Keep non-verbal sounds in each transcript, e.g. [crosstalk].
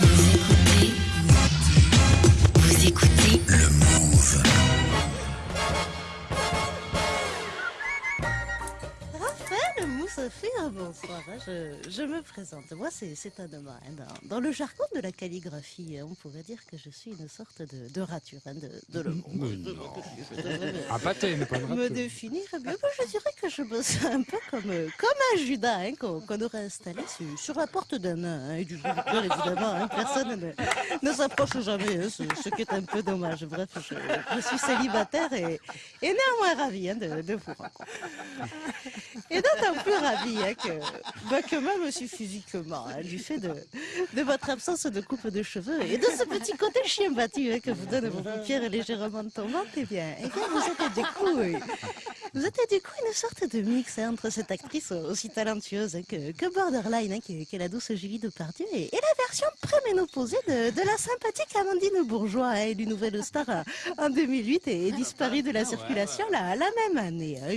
Vous Raphaël Moussafir, bonsoir. hein, Je, je me présente. Moi, c'est un homme. hein, Dans, dans le jargon de la calligraphie, hein, on pourrait dire que je suis une sorte de, de rature hein, de, de le monde. Me- Un pâté, mais pas me définir, bien, moi, je dirais que je bosse un peu comme, comme un Judas hein, qu'on aurait installé sur, sur la porte d'un nain. hein, et du conducteur, évidemment, hein, personne ne, ne s'approche jamais, hein, ce, ce qui est un peu dommage. Bref, je, je suis célibataire et, et néanmoins ravi hein, de, de vous rencontrer. Et d'autant plus ravi hein, que, bah, que même si physiquement, hein, du fait de, de votre absence de coupe de cheveux et de ce petit côté chien battu hein, que vous donne vos paupières légèrement tombantes, eh bien, eh bien vous êtes du coup, euh, vous êtes du coup une sorte de mix hein, entre cette actrice aussi talentueuse hein, que, que Borderline, hein, qui, est, qui est la douce Julie Depardieu, et, et la version préménopausée de, de la sympathique Amandine Bourgeois, élue nouvelle star euh, en 2008 et, et disparue de la circulation la, la même année. hein.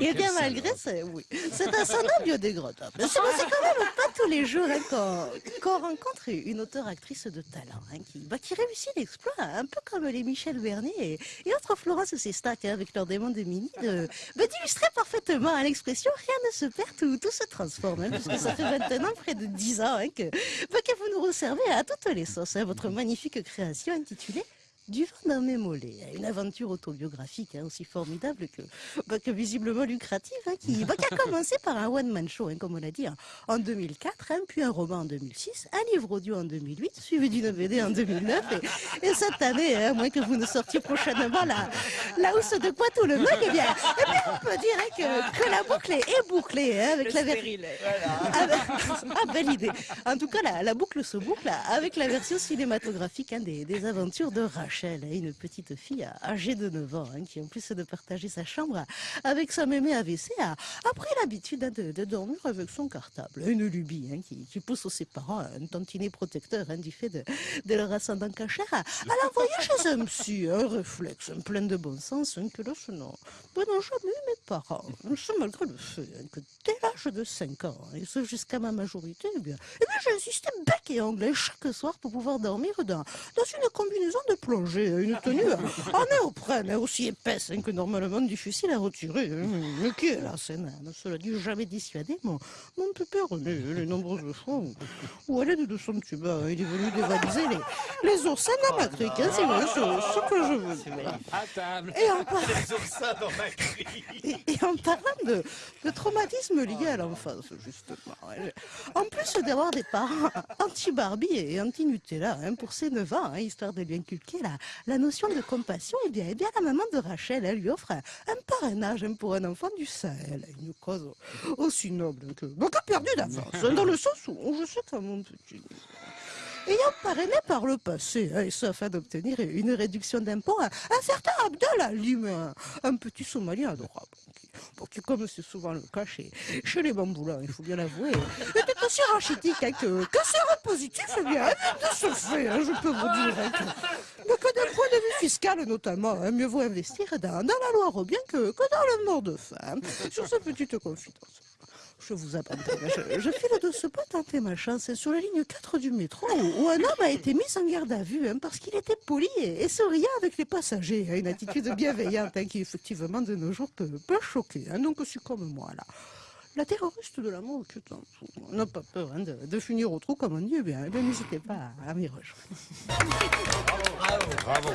Eh bien, [laughs] malgré ça- oui, c'est un sonore biodégradable. C'est c'est quand même pas tous les jours hein, qu'on qu'on rencontre une auteure-actrice de talent hein, qui, bah, qui réussit l'exploit, un peu comme les Michel Bernier et, et autres Florence Sestac hein, avec leur démon de mini, de- bah, d'illustrer parfaitement à l'expression rien ne se perd, tout, tout se transforme, hein, puisque ça fait maintenant près de 10 ans hein, que, bah, que vous nous resservez à toutes les sauces hein, votre magnifique création intitulée du vent dans mes une aventure autobiographique hein, aussi formidable que, bah, que visiblement lucrative, hein, qui, bah, qui a commencé par un one-man show, hein, comme on l'a dit, hein, en 2004, hein, puis un roman en 2006, un livre audio en 2008, suivi d'une BD en 2009, et, et cette année, à moins que vous ne sortiez prochainement la, la housse de Poitou le mug, bien, eh bien, on peut dire hein, que, que la boucle est, est bouclée hein, avec la version. [laughs] Ah, belle idée. En tout cas, la, la boucle se boucle avec la version cinématographique hein, des, des aventures de Rachel, hein, une petite fille âgée de 9 ans, qui en plus de partager sa chambre avec sa mémé AVC, a, a pris l'habitude de, de dormir avec son cartable. Une lubie qui, qui pousse ses parents un tantinet protecteur du fait de, de leur ascendant cachère à, à l'envoyer chez un psy, un réflexe un plein de bon sens n'ont ben, n'ont jamais eu mes parents. Ce malgré le fait hein, que dès l'âge de 5 ans, et ce jusqu'à ma majorité, eh bien, eh insisté bec et onglet chaque soir pour pouvoir dormir dans, dans une combinaison de plongée, hein, une tenue en néoprène, hein, aussi épaisse que normalement difficile à retirer. Mais qui est la scène hein, Cela dit, jamais dissuadé mon, mon pépère René, les nombreuses fois où, à l'aide de son tuba, il est venu dévaliser les, les oursins. Hein, c'est ce que je veux dire. À table. Et en, par- et, et en parlant de, de traumatisme lié à l'enfance, justement, je- en plus d'avoir des parents anti-Barbie et anti-Nutella hein, pour ses 9 ans, hein, histoire de lui inculquer la, la notion de compassion, et bien, eh bien la maman de Rachel elle lui offre un, un parrainage hein, pour un enfant du Sahel, une cause aussi noble que, que perdue d'avance, hein, dans le sens où je sais qu'à mon petit ayant parrainé par le passé, hein, et ce afin d'obtenir une réduction d'impôt, un, un certain Abdel Lim, un, un petit Somalien adorable, qui, comme c'est souvent le cas chez, les bamboulins, il faut bien l'avouer, était aussi rachitique hein, que, que c'est positif, eh bien, de ce fait, hein, je peux vous dire, hein, mais que d'un point de vue fiscal notamment, hein, mieux vaut investir dans, la loi Robien que, que dans le mort de faim. Sur cette petite confidence. Je vous abandonne. Je, je de ce pas tenter ma chance sur la ligne 4 du métro où, un homme a été mis en garde à vue hein, parce qu'il était poli et, et souriant avec les passagers. hein, Une attitude bienveillante hein, qui effectivement de nos jours peut, choquer. donc je suis comme moi là. La terroriste de l'amour dessous. On n'a pas peur de, finir au trou comme on dit. Eh eh n'hésitez pas à, à m'y rejoindre. Bravo.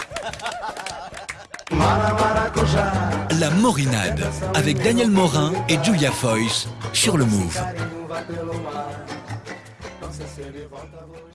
La Morinade avec Daniel Morin et Julia Foyce sur le Move.